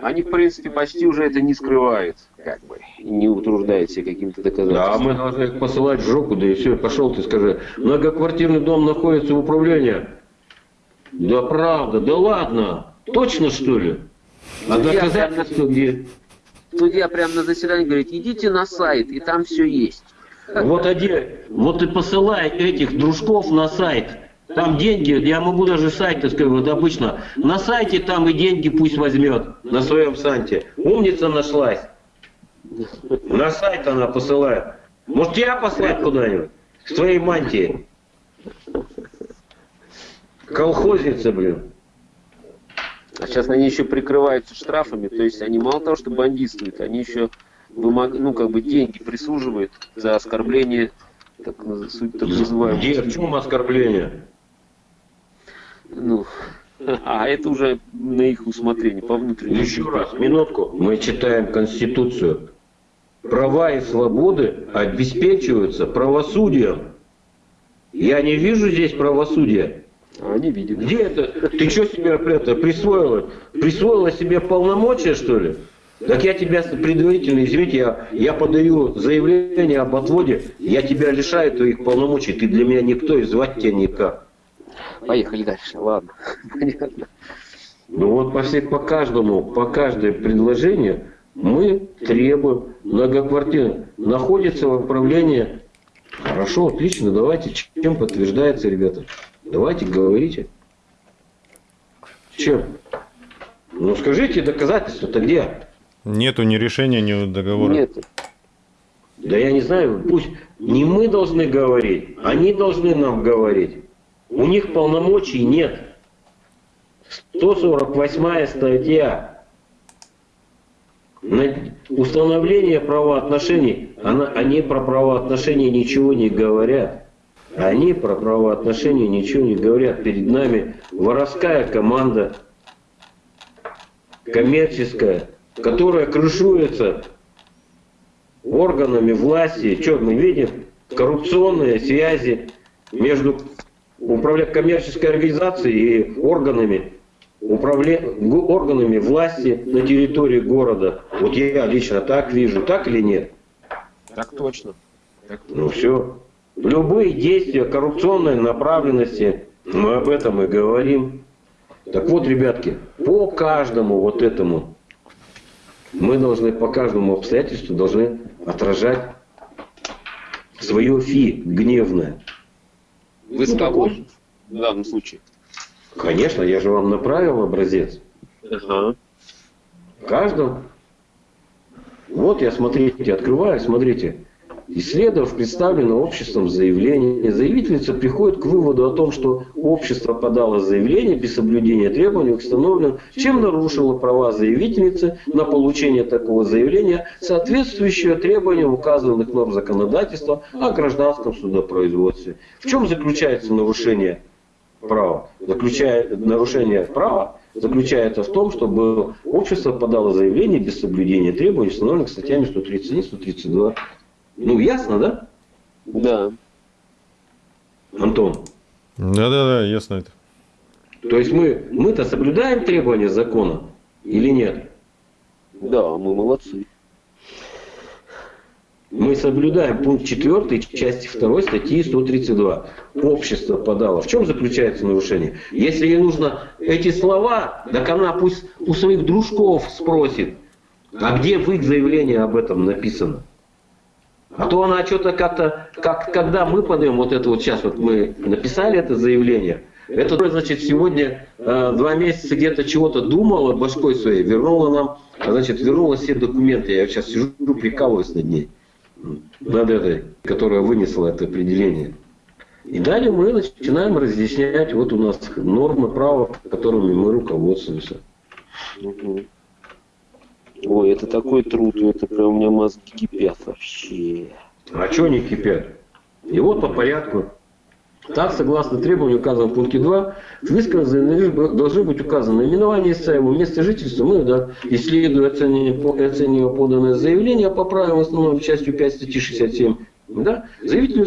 Они, в принципе, почти уже это не скрывают, как бы, не утруждают себя каким-то доказательством. Да, мы должны их посылать в жопу, да и все, пошел ты скажи. Многоквартирный дом находится в управлении. Да правда, да ладно. Точно, что ли? А доказательства где? Судья прямо на заседании говорит, идите на сайт, и там все есть. Вот, один, вот и посылай этих дружков на сайт. Там деньги, я могу даже сайт, так сказать, вот обычно. На сайте там и деньги пусть возьмет, на своем сайте. Умница нашлась. На сайт она посылает. Может, тебя послать куда-нибудь? С твоей мантией. Колхозница, блин. А сейчас они еще прикрываются штрафами, то есть они мало того, что бандитствуют, они еще вымог... ну, как бы деньги присуживают за оскорбление, так, так называемое. Где, в чем оскорбление? Ну, а это уже на их усмотрение, по внутреннему. Еще раз, минутку. Мы читаем Конституцию. Права и свободы обеспечиваются правосудием. Я не вижу здесь правосудия. А они видят. Где это? Ты что себе это присвоила? Присвоила себе полномочия, что ли? Так я тебя предварительно, извините, я, я подаю заявление об отводе, я тебя лишаю твоих полномочий, ты для меня никто и звать тебя никак. Поехали дальше, ладно, понятно. Ну вот по, всех, по каждому, по каждое предложение мы требуем многоквартиры. Находится в управлении. Хорошо, отлично, давайте, чем подтверждается, ребята? Давайте, говорите. Чем? Ну скажите, доказательства-то где? Нету ни решения, ни договора. Нет. Да я не знаю, пусть не мы должны говорить, они должны нам говорить. У них полномочий нет. 148 статья. На установление правоотношений, она, они про правоотношения ничего не говорят. Они про правоотношения ничего не говорят. Перед нами воровская команда, коммерческая, которая крышуется органами власти. Что мы видим? Коррупционные связи между управля... коммерческой организацией и органами управля... органами власти на территории города. Вот я лично так вижу, так или нет? Так точно. Так точно. Ну все. Любые действия коррупционной направленности, мы об этом и говорим. Так вот, ребятки, по каждому вот этому мы должны по каждому обстоятельству должны отражать свое фи гневное. Вы с кого в данном случае? Конечно, я же вам направил образец. Ага. В каждом. Вот я, смотрите, открываю, смотрите. Исследовав представленное обществом заявление, заявительница приходит к выводу о том, что общество подало заявление без соблюдения требований, установленных, чем нарушило права заявительницы на получение такого заявления, соответствующего требованиям указанных норм законодательства о гражданском судопроизводстве. В чем заключается нарушение права? Заключает, нарушение права заключается в том, чтобы общество подало заявление без соблюдения требований, установленных статьями 131 132 ну, ясно, да? Да. Антон? Да-да-да, ясно это. То есть мы, мы-то соблюдаем требования закона или нет? Да, мы молодцы. Мы соблюдаем пункт 4 части 2 статьи 132. Общество подало. В чем заключается нарушение? Если ей нужно эти слова, так она пусть у своих дружков спросит, а где в их заявлении об этом написано? А то она что-то как-то, как, когда мы подаем вот это вот сейчас, вот мы написали это заявление, это, значит, сегодня э, два месяца где-то чего-то думала башкой своей, вернула нам, значит, вернула все документы. Я сейчас сижу, прикалываюсь над ней, над этой, которая вынесла это определение. И далее мы начинаем разъяснять, вот у нас нормы права, которыми мы руководствуемся. Ой, это такой труд, это прям у меня мозги кипят вообще. А что они кипят? И вот по порядку. Так, согласно требованию, указанному в пункте 2, в высказанном должны быть указаны наименование истцаемого, место жительства, ну да, исследуя оценивая поданное заявление по правилам основной частью 5 статьи 67 да? Заявитель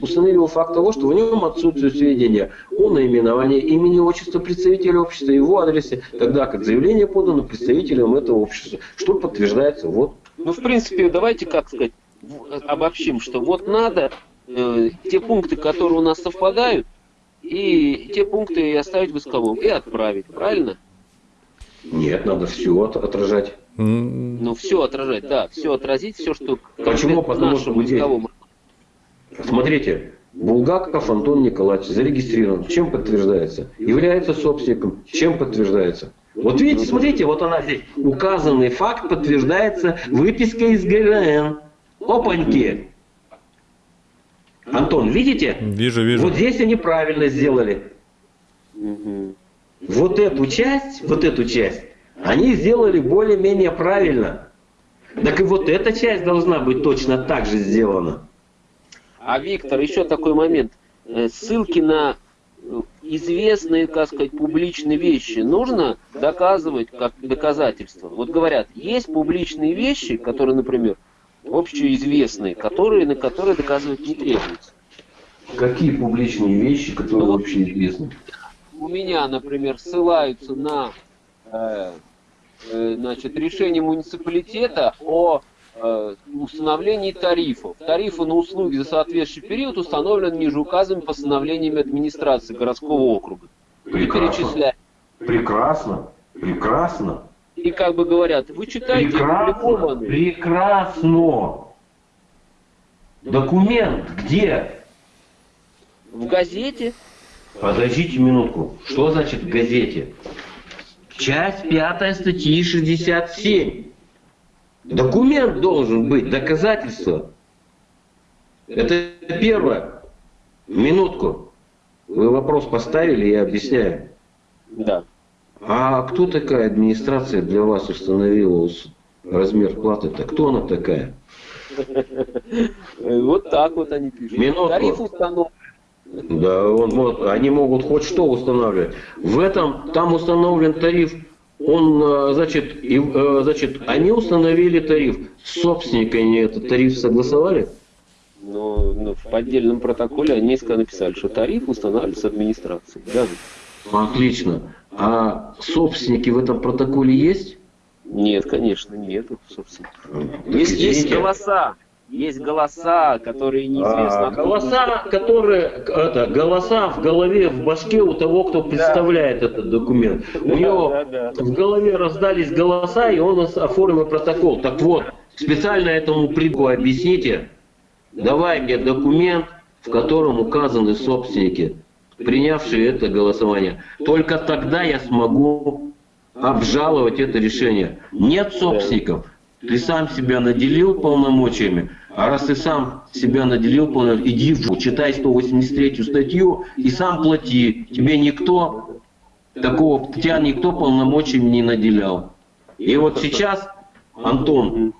установил факт того, что в нем отсутствует сведения о наименовании имени, отчества представителя общества, его адресе, тогда как заявление подано представителям этого общества, что подтверждается вот. Ну, в принципе, давайте, как сказать, обобщим, что вот надо э, те пункты, которые у нас совпадают, и те пункты оставить в исковом, и отправить, правильно? Нет, надо все отражать. Ну, все отражать, да, все отразить, все, что Почему? Потому что людей, Смотрите, Булгаков Антон Николаевич зарегистрирован. Чем подтверждается? Является собственником. Чем подтверждается? Вот видите, смотрите, вот она здесь. Указанный факт подтверждается выпиской из ГРН. Опаньки. Антон, видите? Вижу, вижу. Вот здесь они правильно сделали. Вот эту часть, вот эту часть, они сделали более-менее правильно. Так и вот эта часть должна быть точно так же сделана. А Виктор, еще такой момент. Э, ссылки на э, известные, как сказать, публичные вещи нужно доказывать как доказательство. Вот говорят, есть публичные вещи, которые, например, общеизвестные, которые, на которые доказывать не требуется. Какие публичные вещи, которые ну, общеизвестны? У меня, например, ссылаются на э, э, значит, решение муниципалитета о установлении тарифов. Тарифы на услуги за соответствующий период установлены ниже указанными постановлениями администрации городского округа. Прекрасно. Прекрасно. Прекрасно. И как бы говорят, вы читаете Прекрасно. Прекрасно. Документ где? В газете. Подождите минутку. Что значит в газете? Часть пятая статьи 67. Документ должен быть, доказательство. Это первое. Минутку. Вы вопрос поставили, я объясняю. Да. А кто такая администрация для вас установила размер платы-то? Кто она такая? Вот так вот они пишут. Минутку. Тариф установлен. Да, он, вот, они могут хоть что устанавливать. В этом, там установлен тариф, он, э, значит, и, э, значит, они установили тариф. С собственниками этот тариф согласовали? Ну, ну, в поддельном протоколе они написали, что тариф устанавливается администрацией. Даже. Отлично. А собственники в этом протоколе есть? Нет, конечно, нету собственников. Есть, есть голоса. Есть голоса, которые неизвестно. А, голоса, которые это голоса в голове, в башке у того, кто представляет да. этот документ. У него да, да, да. в голове раздались голоса, и он оформил протокол. Так вот, специально этому приду объясните. Давай мне документ, в котором указаны собственники, принявшие это голосование. Только тогда я смогу обжаловать это решение. Нет собственников. Ты сам себя наделил полномочиями, а раз ты сам себя наделил иди в читай 183 статью и сам плати. Тебе никто такого, тебя никто полномочиями не наделял. И вот сейчас, Антон,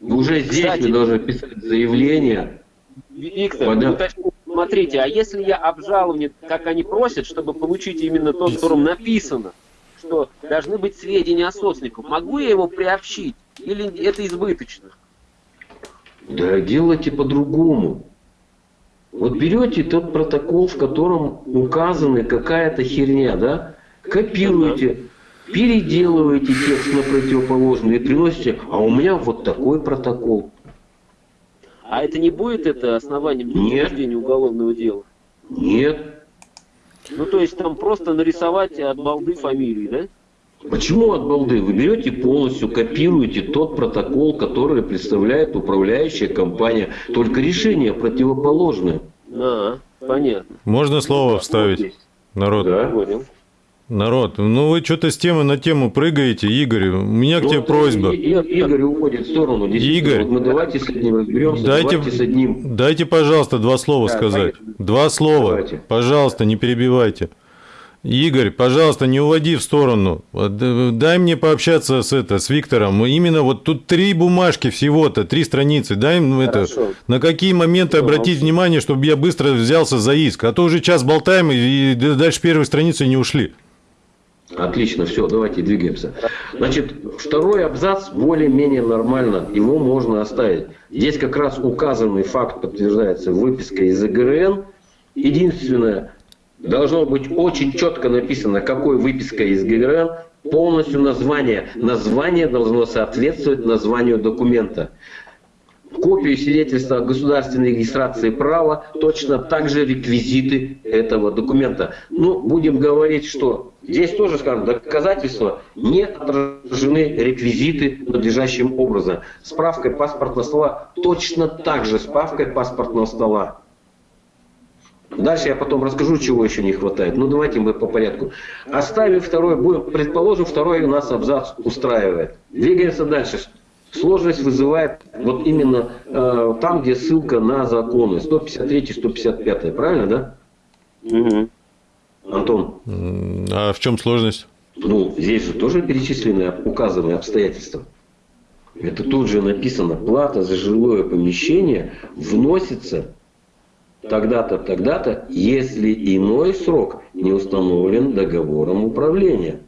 уже здесь Кстати, вы должны писать заявление. Виктор, Пода... смотрите, а если я обжалую, как они просят, чтобы получить именно то, в котором написано, что должны быть сведения о собственниках. Могу я его приобщить? Или это избыточно? Да делайте по-другому. Вот берете тот протокол, в котором указана какая-то херня, да? Копируете, переделываете текст на противоположный и приносите, а у меня вот такой протокол. А это не будет это основанием для уголовного дела? Нет. Ну, то есть там просто нарисовать от балды фамилии, да? Почему от балды? Вы берете полностью, копируете тот протокол, который представляет управляющая компания. Только решение противоположное. А, понятно. Можно слово вставить? Народ. Да. Понял. Народ, ну вы что-то с темы на тему прыгаете, Игорь. У меня ну, к тебе просьба. Игорь уходит в сторону. Игорь, вот мы давайте с одним разберемся. Дайте, давайте с одним. Дайте, пожалуйста, два слова да, сказать. Поехали. Два слова. Давайте. Пожалуйста, не перебивайте. Игорь, пожалуйста, не уводи в сторону. Дай мне пообщаться с, это, с Виктором. Именно вот тут три бумажки всего-то, три страницы. Дай мне это, на какие моменты Хорошо. обратить внимание, чтобы я быстро взялся за иск. А то уже час болтаем и дальше первой страницы не ушли. Отлично, все, давайте двигаемся. Значит, второй абзац более-менее нормально, его можно оставить. Здесь как раз указанный факт подтверждается выпиской из ИГРН. Единственное, должно быть очень четко написано, какой выписка из ГРН, полностью название. Название должно соответствовать названию документа копию свидетельства о государственной регистрации права, точно так же реквизиты этого документа. Ну, будем говорить, что здесь тоже, скажем, доказательства не отражены реквизиты надлежащим образом. Справкой паспортного стола точно так же справкой паспортного стола. Дальше я потом расскажу, чего еще не хватает. Ну, давайте мы по порядку. Оставим второй, будем, предположим, второй у нас абзац устраивает. Двигаемся дальше. Сложность вызывает вот именно э, там, где ссылка на законы. 153-155, правильно, да? Угу. Антон? А в чем сложность? Ну, здесь же тоже перечислены указанные обстоятельства. Это тут же написано, плата за жилое помещение вносится тогда-то, тогда-то, если иной срок не установлен договором управления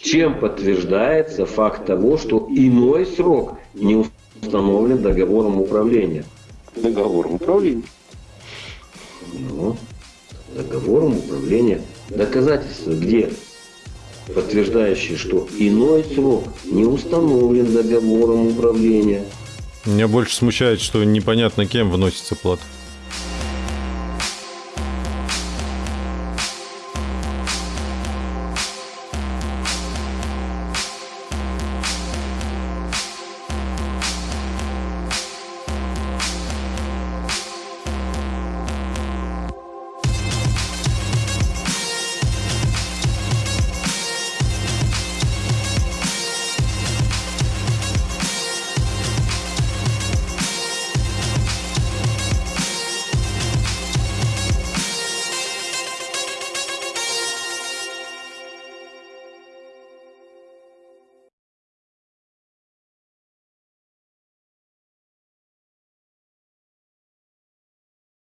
чем подтверждается факт того, что иной срок не установлен договором управления. Договором управления? Ну, договором управления. Доказательства где? подтверждающий, что иной срок не установлен договором управления. Меня больше смущает, что непонятно кем вносится плата.